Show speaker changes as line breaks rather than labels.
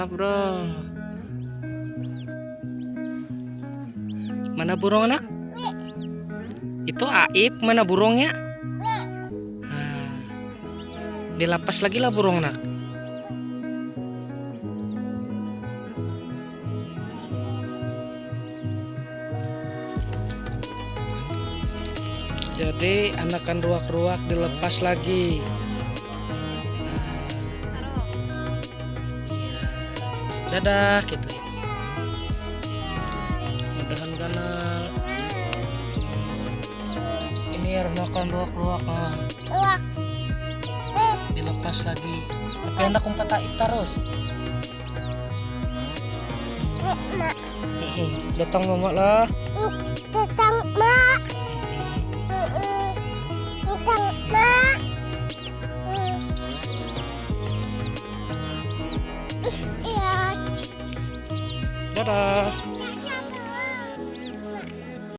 mantap bro. Mana burung anak? Itu aib mana burungnya? Nah, dilapas lagi lah burung anak. Jadi anakan ruak-ruak dilepas lagi dadah gitu ya. Mudahan karena ini ya makan ruak-ruak.
Wah,
dilepas lagi. Tapi anak umpet taib terus
mak,
datang mama lah.
Tetang mak, tetang 哒
哒